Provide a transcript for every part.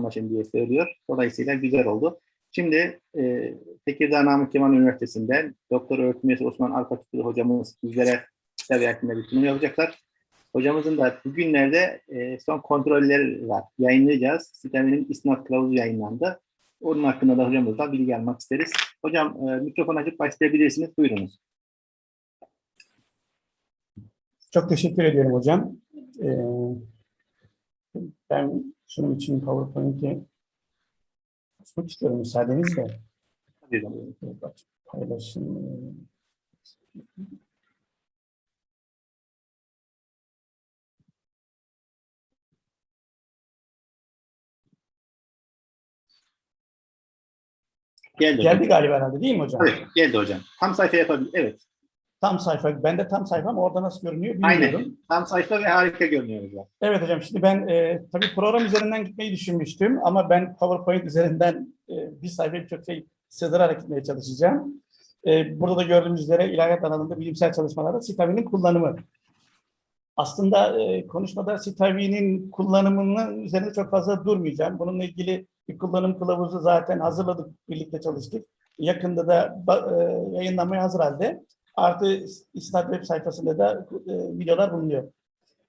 anlaşın diye söylüyor. Dolayısıyla güzel oldu. Şimdi e, Tekirdağ Namık Kemal Üniversitesi'nden Doktor Öğretim Üyesi Osman Arpaçıklı hocamız bizlere kitap bir sunum yapacaklar. Hocamızın da bugünlerde e, son kontrolleri var. Yayınlayacağız. Siteminin isnat kılavuzu yayınlandı. Onun hakkında da hocamızla bilgi almak isteriz. Hocam e, mikrofon açıp başlayabilirsiniz. Buyurunuz. Çok teşekkür ediyorum hocam. Ee, ben sunum için PowerPoint'i açmak istiyorum müsaadenizle. Paylaşım. Geldi hocam. Geldi galiba herhalde değil mi hocam? Evet, geldi hocam. Tam sayfa yapabilir. Evet. Tam sayfa. Ben de tam sayfam orada nasıl görünüyor bilmiyorum. Aynen. Tam sayfa ve harika görünüyor hocam. Evet hocam şimdi ben e, tabii program üzerinden gitmeyi düşünmüştüm ama ben PowerPoint üzerinden e, bir sayfa birçok şey sığdırarak gitmeye çalışacağım. E, burada da gördüğümüz üzere ilahiyat alanında bilimsel çalışmalarda sitavinin kullanımı. Aslında e, konuşmada sitavinin kullanımının üzerinde çok fazla durmayacağım. Bununla ilgili bir kullanım kılavuzu zaten hazırladık, birlikte çalıştık. Yakında da e, yayınlanmaya hazır halde. Artı İstat web sayfasında da e, videolar bulunuyor.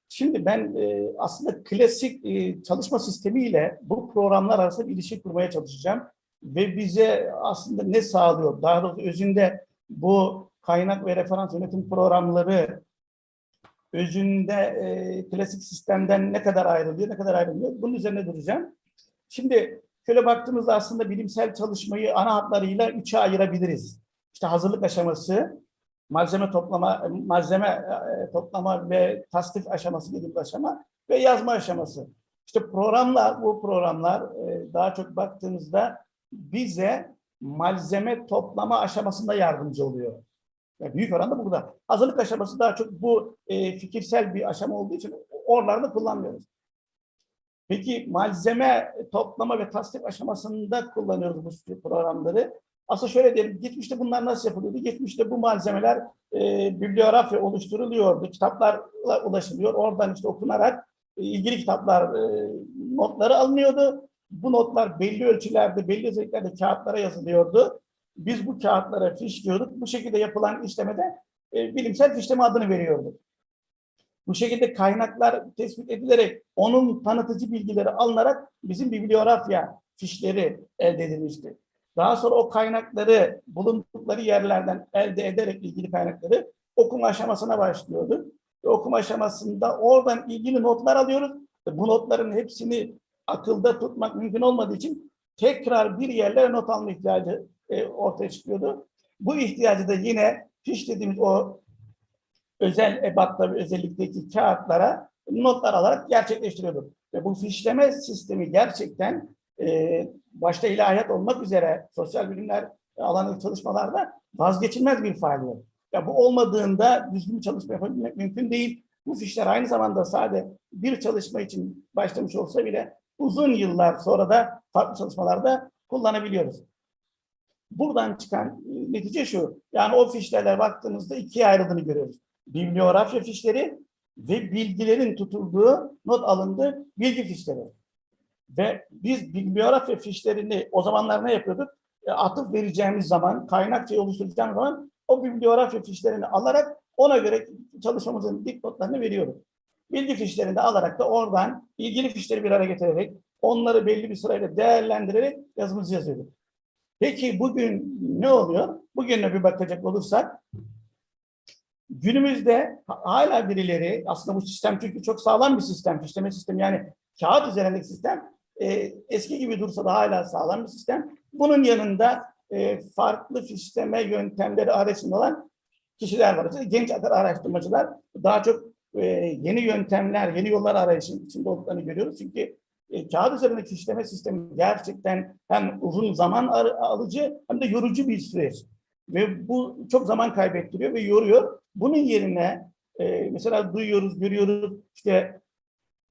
Şimdi ben e, aslında klasik e, çalışma sistemiyle bu programlar arasında bir ilişki kurmaya çalışacağım. Ve bize aslında ne sağlıyor? Daha doğrusu özünde bu kaynak ve referans yönetim programları özünde e, klasik sistemden ne kadar ayrılıyor, ne kadar ayrılmıyor? Bunun üzerine duracağım. Şimdi şöyle baktığımızda aslında bilimsel çalışmayı ana hatlarıyla üçe ayırabiliriz. İşte hazırlık aşaması, malzeme toplama, malzeme e, toplama ve tasnif aşaması dediğimiz aşama ve yazma aşaması. İşte programlar, bu programlar e, daha çok baktığımızda bize malzeme toplama aşamasında yardımcı oluyor. Yani büyük oranda burada. Hazırlık aşaması daha çok bu e, fikirsel bir aşama olduğu için oralarda kullanmıyoruz. Peki malzeme toplama ve tasnif aşamasında kullanıyoruz bu programları. Aslında şöyle diyelim, geçmişte bunlar nasıl yapılıyordu? Geçmişte bu malzemeler e, bibliografya oluşturuluyordu, kitaplarla ulaşılıyor. Oradan işte okunarak e, ilgili kitaplar e, notları alınıyordu. Bu notlar belli ölçülerde, belli özelliklerde kağıtlara yazılıyordu. Biz bu kağıtlara fişliyorduk. Bu şekilde yapılan işlemede e, bilimsel fişleme adını veriyorduk. Bu şekilde kaynaklar tespit edilerek onun tanıtıcı bilgileri alınarak bizim bibliografya fişleri elde edilmişti. Daha sonra o kaynakları bulundukları yerlerden elde ederek ilgili kaynakları okuma aşamasına başlıyordu. Ve okuma aşamasında oradan ilgili notlar alıyoruz. Bu notların hepsini akılda tutmak mümkün olmadığı için tekrar bir yerlere not alma ihtiyacı e, ortaya çıkıyordu. Bu ihtiyacı da yine fiş dediğimiz o özel ebatta ve özellikteki kağıtlara notlar alarak gerçekleştiriyorduk. Ve bu fişleme sistemi gerçekten başta ilahiyat olmak üzere sosyal bilimler alanındaki çalışmalarda vazgeçilmez bir faaliyet. Ya bu olmadığında düzgün çalışma yapabilmek mümkün değil. Bu fişler aynı zamanda sadece bir çalışma için başlamış olsa bile uzun yıllar sonra da farklı çalışmalarda kullanabiliyoruz. Buradan çıkan netice şu. Yani o fişlerle baktığımızda ikiye ayrıldığını görüyoruz. Bibliografya fişleri ve bilgilerin tutulduğu, not alındığı bilgi fişleri. Ve biz bibliografya fişlerini o zamanlar ne yapıyorduk? E, atıf vereceğimiz zaman, kaynakçayı oluşturacağımız zaman o bibliografya fişlerini alarak ona göre çalışmamızın dipnotlarını veriyoruz. Bilgi fişlerini de alarak da oradan ilgili fişleri bir araya getirerek onları belli bir sırayla değerlendirerek yazımızı yazıyorduk. Peki bugün ne oluyor? Bugüne bir bakacak olursak günümüzde hala birileri aslında bu sistem çünkü çok sağlam bir sistem, fişleme sistemi yani kağıt üzerindeki sistem e, eski gibi dursa da hala sağlam bir sistem. Bunun yanında e, farklı fişleme yöntemleri arasında olan kişiler var. İşte genç araştırmacılar daha çok e, yeni yöntemler, yeni yollar arayışın içinde olduklarını görüyoruz. Çünkü e, kağıt üzerindeki fişleme sistemi gerçekten hem uzun zaman alıcı hem de yorucu bir süreç. Ve bu çok zaman kaybettiriyor ve yoruyor. Bunun yerine e, mesela duyuyoruz, görüyoruz işte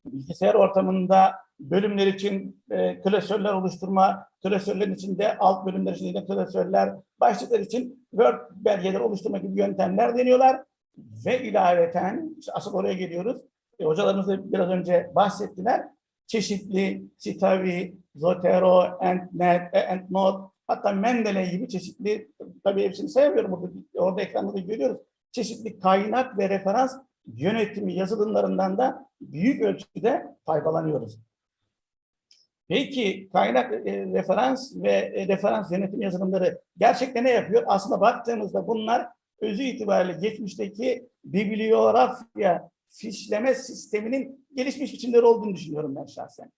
bilgisayar ortamında bölümler için e, klasörler oluşturma, klasörlerin içinde alt bölümler için de klasörler, başlıklar için Word belgeleri oluşturma gibi yöntemler deniyorlar. Ve ilaveten, işte asıl oraya geliyoruz. E, hocalarımız da biraz önce bahsettiler. Çeşitli Citavi, Zotero, EndNet, EndNote, hatta Mendeley gibi çeşitli, tabii hepsini sayamıyorum burada, orada ekranda da görüyoruz. Çeşitli kaynak ve referans yönetimi yazılımlarından da büyük ölçüde faydalanıyoruz. Peki kaynak e, referans ve e, referans yönetim yazılımları gerçekten ne yapıyor? Aslında baktığımızda bunlar özü itibariyle geçmişteki bibliografya fişleme sisteminin gelişmiş biçimleri olduğunu düşünüyorum ben şahsen.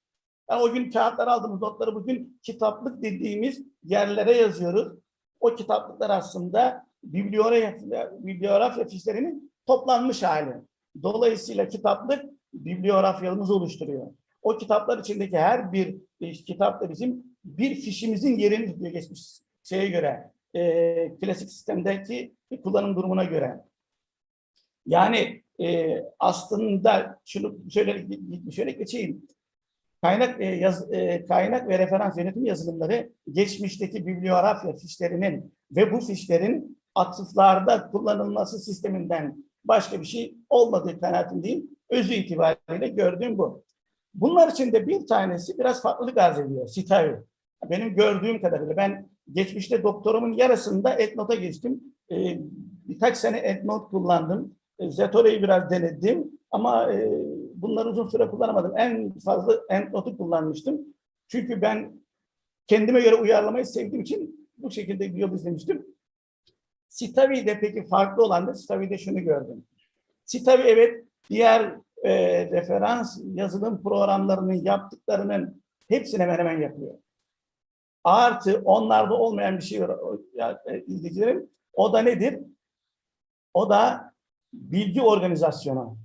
Yani o gün kağıtlar aldığımız notları bugün kitaplık dediğimiz yerlere yazıyoruz. O kitaplıklar aslında bibliografya, bibliografya fişlerinin toplanmış hali. Dolayısıyla kitaplık bibliografyamızı oluşturuyor. O kitaplar içindeki her bir e, kitap da bizim bir fişimizin yerini tutuyor geçmiş şeye göre, e, klasik sistemdeki kullanım durumuna göre. Yani e, aslında şunu şöyle şöyle geçeyim. Kaynak e, yaz, e, kaynak ve referans yönetim yazılımları geçmişteki bibliografya fişlerinin ve bu fişlerin atıflarda kullanılması sisteminden başka bir şey olmadığı kanaatindeyim. Özü itibariyle gördüğüm bu. Bunlar içinde bir tanesi biraz farklılık arz ediyor. Citavi. Benim gördüğüm kadarıyla ben geçmişte doktorumun yarısında EndNote'a geçtim. Ee, birkaç sene EndNote kullandım. E, Zetore'yi biraz denedim ama e, bunları uzun süre kullanamadım. En fazla EndNote'u kullanmıştım. Çünkü ben kendime göre uyarlamayı sevdiğim için bu şekilde bir yol izlemiştim. Citavi'de peki farklı olan da Citavi'de şunu gördüm. Citavi evet diğer e, referans yazılım programlarının yaptıklarının hepsini hemen hemen yapıyor. Artı onlarda olmayan bir şey var ya, e, izleyicilerim. O da nedir? O da bilgi organizasyonu.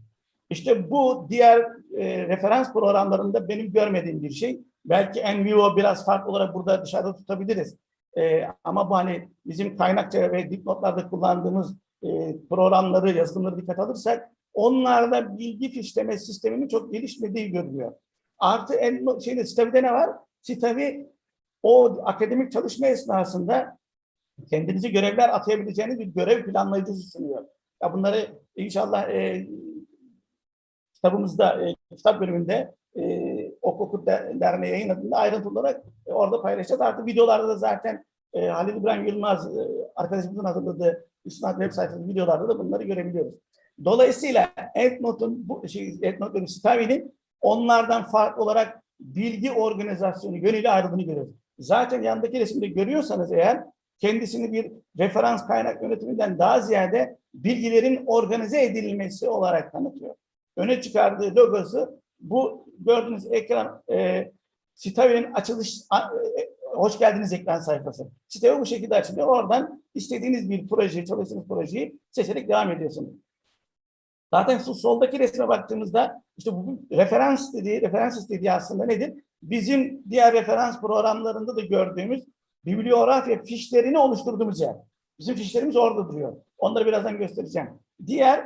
İşte bu diğer e, referans programlarında benim görmediğim bir şey. Belki Envivo biraz farklı olarak burada dışarıda tutabiliriz. E, ama bu hani bizim kaynakça ve dipnotlarda kullandığımız e, programları, yazılımları dikkat alırsak onlarda bilgi fişleme sisteminin çok gelişmediği görülüyor. Artı en şeyde Citavi'de ne var? Citavi o akademik çalışma esnasında kendinizi görevler atayabileceğiniz bir görev planlayıcısı sunuyor. Ya bunları inşallah e, kitabımızda, e, kitap bölümünde e, Ok Oku Der- Derneği yayınladığında ayrıntılı olarak e, orada paylaşacağız. Artık videolarda da zaten e, Halil İbrahim Yılmaz e, arkadaşımızın hazırladığı İsnat web sayfasında videolarda da bunları görebiliyoruz. Dolayısıyla EndNote'un bu şey EndNote'un Citavi'nin onlardan farklı olarak bilgi organizasyonu yönüyle ayrıldığını görüyoruz. Zaten yandaki resimde görüyorsanız eğer kendisini bir referans kaynak yönetiminden daha ziyade bilgilerin organize edilmesi olarak tanıtıyor. Öne çıkardığı logosu bu gördüğünüz ekran e, Citavi'nin açılış a- e, hoş geldiniz ekran sayfası. Citavi bu şekilde açılıyor. Oradan istediğiniz bir projeyi, çalıştığınız projeyi seçerek devam ediyorsunuz. Zaten şu soldaki resme baktığımızda işte bu referans dediği, referans istediği aslında nedir? Bizim diğer referans programlarında da gördüğümüz bibliografya fişlerini oluşturduğumuz yer. Bizim fişlerimiz orada duruyor. Onları birazdan göstereceğim. Diğer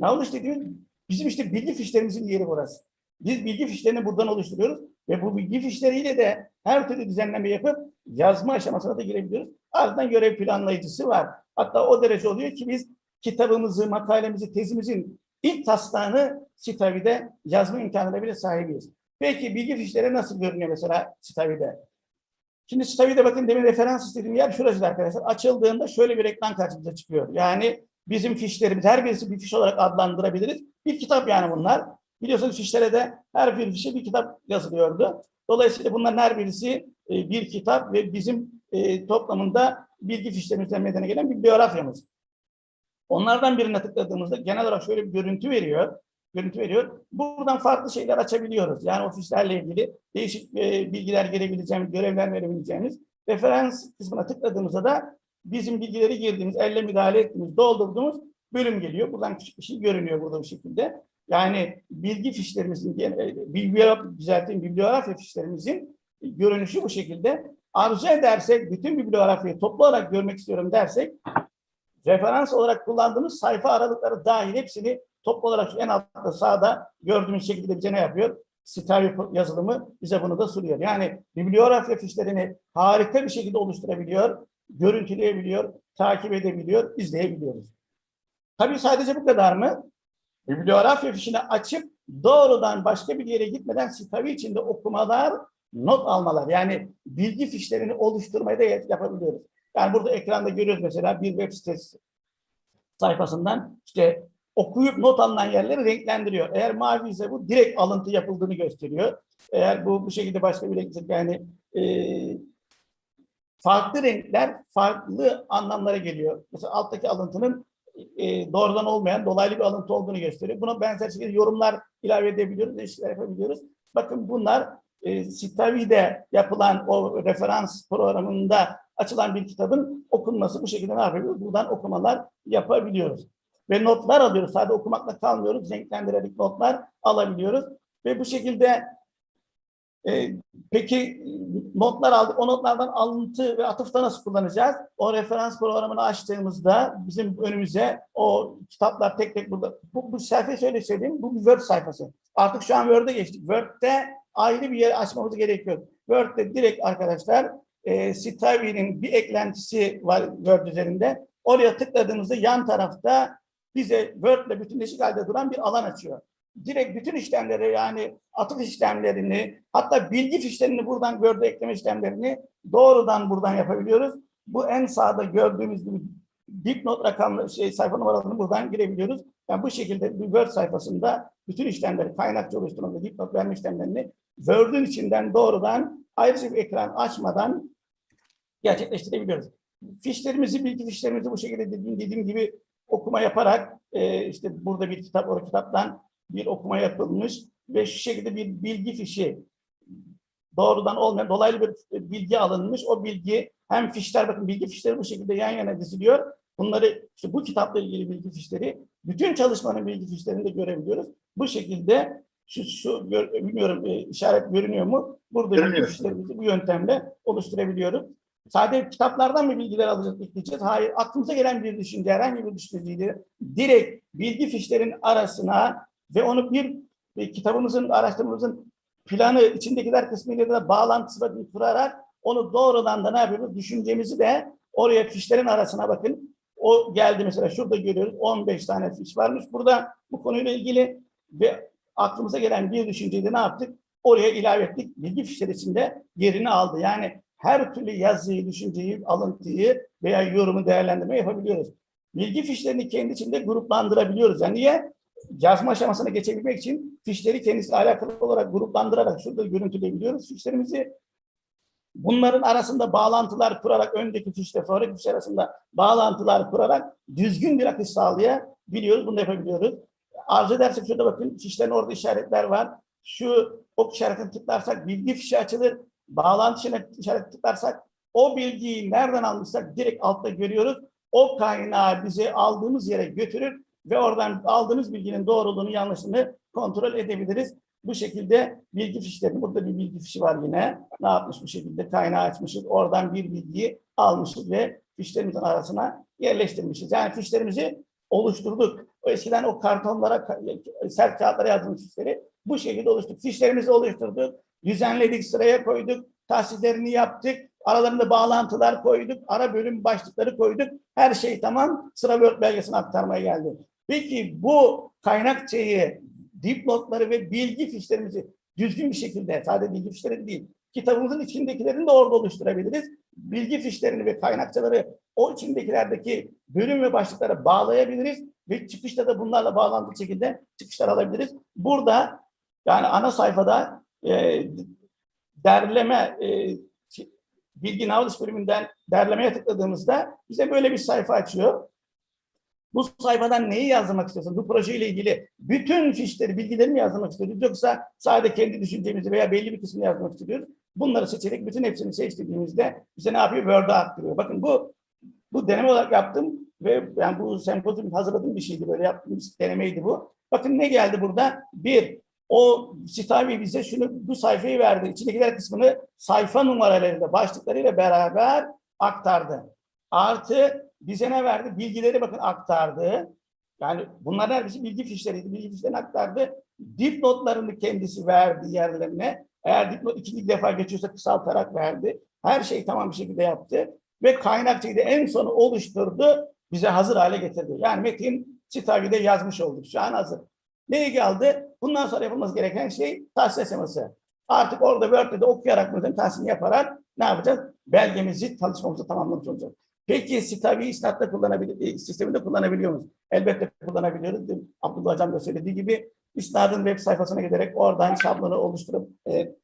knowledge dediğimiz bizim işte bilgi fişlerimizin yeri burası. Biz bilgi fişlerini buradan oluşturuyoruz ve bu bilgi fişleriyle de her türlü düzenleme yapıp yazma aşamasına da girebiliyoruz. Ardından görev planlayıcısı var. Hatta o derece oluyor ki biz kitabımızı, makalemizi, tezimizin ilk taslağını Citavi'de yazma imkanına bile sahibiyiz. Peki bilgi fişleri nasıl görünüyor mesela Citavi'de? Şimdi Citavi'de bakın demin referans istediğim yer şurası arkadaşlar. Açıldığında şöyle bir ekran karşımıza çıkıyor. Yani bizim fişlerimiz her birisi bir fiş olarak adlandırabiliriz. Bir kitap yani bunlar. Biliyorsunuz fişlere de her bir fişe bir kitap yazılıyordu. Dolayısıyla bunların her birisi e, bir kitap ve bizim e, toplamında bilgi fişlerimizden meydana gelen bibliografyamız. Onlardan birine tıkladığımızda genel olarak şöyle bir görüntü veriyor. Görüntü veriyor. Buradan farklı şeyler açabiliyoruz. Yani o fişlerle ilgili değişik e, bilgiler gelebileceğimiz, görevler verebileceğimiz referans kısmına tıkladığımızda da bizim bilgileri girdiğimiz, elle müdahale ettiğimiz, doldurduğumuz bölüm geliyor. Buradan küçük bir şey görünüyor burada bu şekilde. Yani bilgi fişlerimizin, e, bibliografya, düzelteyim, bibliografya fişlerimizin görünüşü bu şekilde. Arzu edersek, bütün bibliografyayı toplu olarak görmek istiyorum dersek, referans olarak kullandığımız sayfa aralıkları dahil hepsini toplu olarak en altta sağda gördüğümüz şekilde bize ne yapıyor? Citavi yazılımı bize bunu da sunuyor. Yani bibliografya fişlerini harika bir şekilde oluşturabiliyor, görüntüleyebiliyor, takip edebiliyor, izleyebiliyoruz. Tabii sadece bu kadar mı? Bibliografya fişini açıp doğrudan başka bir yere gitmeden Citavi içinde okumalar not almalar yani bilgi fişlerini oluşturmayı da yapabiliyoruz. Yani burada ekranda görüyoruz mesela bir web sitesi sayfasından işte okuyup not alınan yerleri renklendiriyor. Eğer mavi ise bu direkt alıntı yapıldığını gösteriyor. Eğer bu bu şekilde başka bir renk yani e, farklı renkler farklı anlamlara geliyor. Mesela alttaki alıntının e, doğrudan olmayan dolaylı bir alıntı olduğunu gösteriyor. Buna benzer şekilde yorumlar ilave edebiliyoruz, değişiklikler yapabiliyoruz. Bakın bunlar e, Citavi'de yapılan o referans programında açılan bir kitabın okunması bu şekilde ne yapıyoruz? Buradan okumalar yapabiliyoruz. Ve notlar alıyoruz. Sadece okumakla kalmıyoruz. Renklendirerek notlar alabiliyoruz. Ve bu şekilde e, peki notlar aldık. O notlardan alıntı ve atıfta nasıl kullanacağız? O referans programını açtığımızda bizim önümüze o kitaplar tek tek burada. Bu, bu sayfayı şöyle söyleyeyim. Bu bir Word sayfası. Artık şu an Word'e geçtik. Word'de ayrı bir yer açmamız gerekiyor. Word'de direkt arkadaşlar e, Citavi'nin bir eklentisi var Word üzerinde. Oraya tıkladığımızda yan tarafta bize Word ile bütünleşik halde duran bir alan açıyor. Direkt bütün işlemleri yani atıf işlemlerini hatta bilgi fişlerini buradan Word'e ekleme işlemlerini doğrudan buradan yapabiliyoruz. Bu en sağda gördüğümüz gibi dipnot rakamlı şey sayfa numaralarını buradan girebiliyoruz. Yani bu şekilde bir Word sayfasında bütün işlemleri kaynakça oluşturma ve dipnot verme işlemlerini Word'ün içinden doğrudan ayrıca bir ekran açmadan gerçekleştirebiliyoruz. Fişlerimizi, bilgi fişlerimizi bu şekilde dediğim, dediğim gibi okuma yaparak e, işte burada bir kitap, o kitaptan bir okuma yapılmış ve şu şekilde bir bilgi fişi doğrudan olmayan dolaylı bir bilgi alınmış. O bilgi hem fişler bakın bilgi fişleri bu şekilde yan yana diziliyor. Bunları işte bu kitapla ilgili bilgi fişleri bütün çalışmanın bilgi fişlerini de görebiliyoruz. Bu şekilde şu, şu gör, bilmiyorum e, işaret görünüyor mu? Burada fişlerimizi bu yöntemle oluşturabiliyoruz. Sadece kitaplardan mı bilgiler alacağız, ekleyeceğiz? Hayır. Aklımıza gelen bir düşünce, herhangi bir düşünceyi direkt bilgi fişlerin arasına ve onu bir e, kitabımızın, araştırmamızın planı, içindekiler kısmıyla da bağlantısına bir kurarak onu doğrudan da ne yapıyoruz? Düşüncemizi de oraya fişlerin arasına bakın. O geldi mesela şurada görüyoruz 15 tane fiş varmış. Burada bu konuyla ilgili ve aklımıza gelen bir düşünceyi de ne yaptık? Oraya ilave ettik. Bilgi fişleri içinde yerini aldı. Yani her türlü yazıyı, düşünceyi, alıntıyı veya yorumu değerlendirme yapabiliyoruz. Bilgi fişlerini kendi içinde gruplandırabiliyoruz. Yani niye? Yazma aşamasına geçebilmek için fişleri kendisiyle alakalı olarak gruplandırarak şurada görüntüleyebiliyoruz fişlerimizi. Bunların arasında bağlantılar kurarak öndeki fişle sonraki fiş arasında bağlantılar kurarak düzgün bir akış sağlayabiliyoruz. Bunu yapabiliyoruz. Arzu edersek şurada bakın fişlerin orada işaretler var. Şu ok işaretini tıklarsak bilgi fişi açılır. Bağlantı işaretini tıklarsak o bilgiyi nereden almışsak direkt altta görüyoruz. O kaynağı bize aldığımız yere götürür ve oradan aldığımız bilginin doğruluğunu yanlışını kontrol edebiliriz. Bu şekilde bilgi fişlerini, burada bir bilgi fişi var yine. Ne yapmış bu şekilde kaynağı açmışız. Oradan bir bilgiyi almışız ve fişlerimizin arasına yerleştirmişiz. Yani fişlerimizi oluşturduk. O eskiden o kartonlara, sert kağıtlara yazdığımız fişleri bu şekilde oluşturduk. Fişlerimizi oluşturduk, düzenledik, sıraya koyduk, tahsislerini yaptık, aralarında bağlantılar koyduk, ara bölüm başlıkları koyduk. Her şey tamam, sıra Word belgesine aktarmaya geldi. Peki bu kaynakçayı, dipnotları ve bilgi fişlerimizi düzgün bir şekilde, sadece bilgi fişleri değil, kitabımızın içindekilerini de orada oluşturabiliriz. Bilgi fişlerini ve kaynakçaları o içindekilerdeki bölüm ve başlıklara bağlayabiliriz ve çıkışta da bunlarla bağlantılı şekilde çıkışlar alabiliriz. Burada yani ana sayfada e, derleme e, bilgi navlış bölümünden derlemeye tıkladığımızda bize böyle bir sayfa açıyor. Bu sayfadan neyi yazmak istiyorsun? Bu projeyle ilgili bütün fişleri, bilgileri mi yazmak istiyoruz? Yoksa sadece kendi düşüncemizi veya belli bir kısmını yazmak istiyoruz. Bunları seçerek bütün hepsini seçtiğimizde bize ne yapıyor? Word'a aktarıyor. Bakın bu bu deneme olarak yaptım ve yani bu sempozyum hazırladığım bir şeydi. Böyle yaptığım denemeydi bu. Bakın ne geldi burada? Bir, o Citavi bize şunu bu sayfayı verdi. İçindekiler kısmını sayfa numaralarıyla, başlıklarıyla beraber aktardı. Artı bize ne verdi? Bilgileri bakın aktardı. Yani bunlar hepsi bilgi fişleriydi. Bilgi fişlerini aktardı. Dipnotlarını kendisi verdi yerlerine. Eğer dipnot ikinci defa geçiyorsa kısaltarak verdi. Her şeyi tamam bir şekilde yaptı. Ve kaynakçayı da en sonu oluşturdu. Bize hazır hale getirdi. Yani metin Citavi'de yazmış olduk. Şu an hazır. Neye geldi? Bundan sonra yapılması gereken şey tahsis aşaması. Artık orada Word'de de okuyarak prezentasyon yaparak ne yapacağız? Belgemizi, çalışmamızı tamamlamış olacağız. Peki Stavi İsnat'ta kullanabilir, e, sisteminde kullanabiliyor muyuz? Elbette kullanabiliyoruz. Abdullah Hocam da söylediği gibi İsnad'ın web sayfasına giderek oradan şablonu oluşturup e,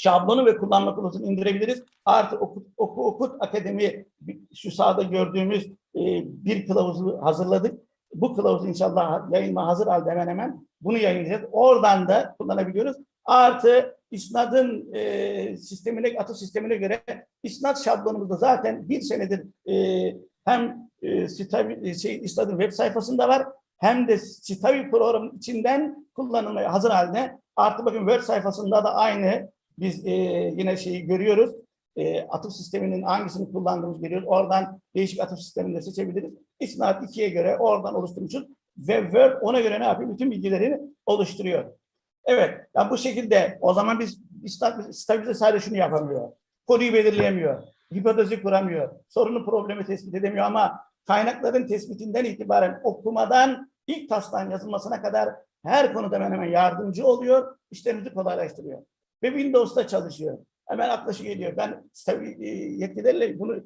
şablonu ve kullanma kılavuzunu indirebiliriz. Artı Oku Oku, Okut Akademi şu sağda gördüğümüz e, bir kılavuzu hazırladık. Bu kılavuzu inşallah yayınma hazır halde hemen hemen bunu yayınlayacağız. Oradan da kullanabiliyoruz. Artı İsnad'ın e, sistemine, atıf sistemine göre İsnad şablonumuzda zaten bir senedir e, hem e, Stavi- şey, İsnad'ın web sayfasında var hem de Stavi programının içinden kullanılmaya hazır halde. Artı bakın Word sayfasında da aynı biz e, yine şeyi görüyoruz. E, atıf sisteminin hangisini kullandığımızı görüyoruz. Oradan değişik atıf sistemini de seçebiliriz. İsnad 2'ye göre oradan oluşturmuşuz. Ve Word ona göre ne yapıyor? Bütün bilgileri oluşturuyor. Evet, ya bu şekilde o zaman biz stabilize sadece şunu yapamıyor. Konuyu belirleyemiyor. Hipotezi kuramıyor. Sorunu problemi tespit edemiyor ama kaynakların tespitinden itibaren okumadan ilk taslağın yazılmasına kadar her konuda hemen hemen yardımcı oluyor. işlerimizi kolaylaştırıyor. Ve Windows'ta çalışıyor. Hemen aklışı geliyor. Ben tabii e, yetkililerle bunu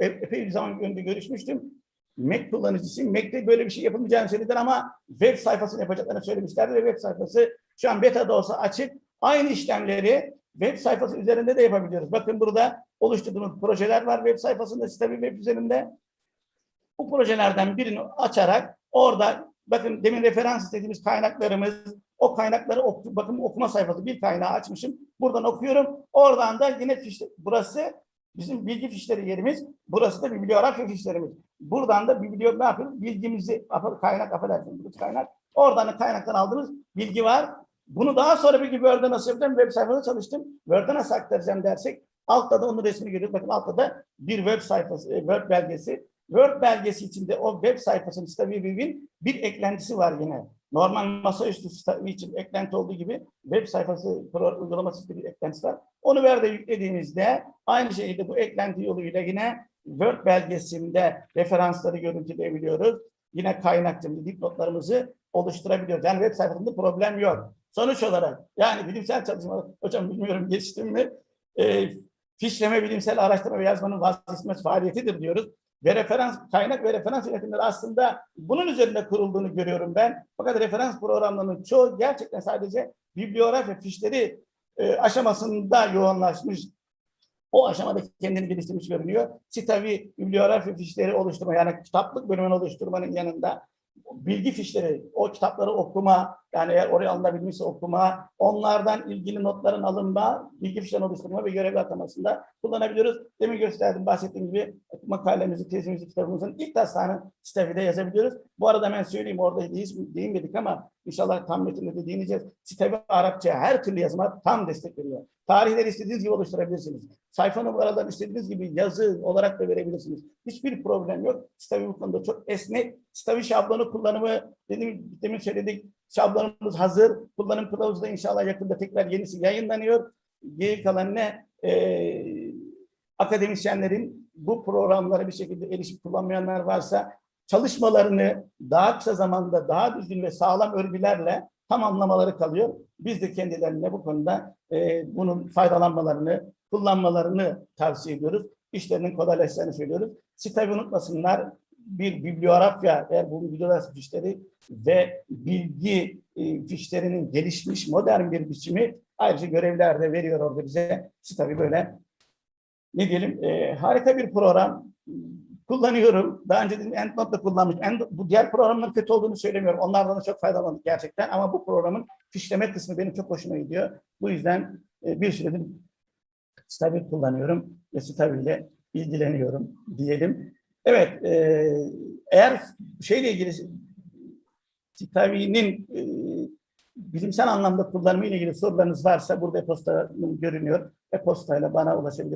e- epey bir zaman önce görüşmüştüm. Mac kullanıcısıyım. Mac'te böyle bir şey yapılmayacağını söylediler ama web sayfasını yapacaklarını söylemişlerdi ve web sayfası şu an beta'da olsa açık. Aynı işlemleri web sayfası üzerinde de yapabiliyoruz. Bakın burada oluşturduğumuz projeler var web sayfasında, tabii web üzerinde. Bu projelerden birini açarak orada bakın demin referans istediğimiz kaynaklarımız, o kaynakları oku, bakın okuma sayfası bir kaynağı açmışım. Buradan okuyorum. Oradan da yine fiş, burası bizim bilgi fişleri yerimiz. Burası da bibliografya fişlerimiz. Buradan da biblio ne yapıyoruz? Bilgimizi kaynak affedersiniz kaynak. Oradan da kaynaktan aldığımız bilgi var. Bunu daha sonra bir Word'e nasıl yapacağım? Web sayfasında çalıştım. Word'e nasıl aktaracağım dersek altta da onun resmini görüyoruz. Bakın altta da bir web sayfası, e, Word belgesi. Word belgesi içinde o web sayfasının Staviview'in bir eklentisi var yine. Normal masaüstü Stavi için eklenti olduğu gibi web sayfası uygulaması bir eklentisi var. Onu Word'e yüklediğimizde aynı şekilde bu eklenti yoluyla yine Word belgesinde referansları görüntüleyebiliyoruz. Yine kaynakçımızı, dipnotlarımızı oluşturabiliyoruz. Yani web sayfasında problem yok. Sonuç olarak yani bilimsel çalışmalar, hocam bilmiyorum geçtim mi? E, fişleme bilimsel araştırma ve yazmanın vazgeçilmez faaliyetidir diyoruz. Ve referans, kaynak ve referans yönetimleri aslında bunun üzerinde kurulduğunu görüyorum ben. Fakat referans programlarının çoğu gerçekten sadece bibliografya fişleri e, aşamasında yoğunlaşmış. O aşamada kendini geliştirmiş görünüyor. Citavi bibliografya fişleri oluşturma yani kitaplık bölümünü oluşturmanın yanında bilgi fişleri, o kitapları okuma, yani eğer oraya alınabilmişse okuma, onlardan ilgili notların alınma, bilgi fişlerini oluşturma ve görevli atamasında kullanabiliyoruz. Demin gösterdim, bahsettiğim gibi makalemizi, tezimizi, kitabımızın ilk taslağını sitede yazabiliyoruz. Bu arada ben söyleyeyim, orada değiş- değinmedik ama inşallah tam metinde de değineceğiz. Sitede Arapça her türlü yazıma tam destek veriyor. Tarihleri istediğiniz gibi oluşturabilirsiniz. Sayfa numaralarını istediğiniz gibi yazı olarak da verebilirsiniz. Hiçbir problem yok. Stavi bu konuda çok esnek. Stavi şablonu kullanımı dedim, demin söyledik. Şablonumuz hazır. Kullanım kılavuzu da inşallah yakında tekrar yenisi yayınlanıyor. Geri kalan ne? Ee, akademisyenlerin bu programlara bir şekilde erişip kullanmayanlar varsa çalışmalarını daha kısa zamanda daha düzgün ve sağlam örgülerle tamamlamaları kalıyor. Biz de kendilerine bu konuda e, bunun faydalanmalarını, kullanmalarını tavsiye ediyoruz. İşlerinin kolaylaşacağını söylüyoruz. Siteyi unutmasınlar. Bir bibliografya, eğer bu bibliografya fişleri ve bilgi e, fişlerinin gelişmiş modern bir biçimi ayrıca görevler de veriyor orada bize. Siteyi böyle ne diyelim e, harika bir program kullanıyorum. Daha önce dedim EndNote da kullanmış. End, bu diğer programların kötü olduğunu söylemiyorum. Onlardan da çok faydalandık gerçekten. Ama bu programın fişleme kısmı benim çok hoşuma gidiyor. Bu yüzden e, bir süredir Stabil kullanıyorum ve Stabil ile ilgileniyorum diyelim. Evet, e, eğer şeyle ilgili Stabil'in e, bilimsel anlamda kullanımı ile ilgili sorularınız varsa burada e-posta görünüyor. E-postayla bana ulaşabilirsiniz.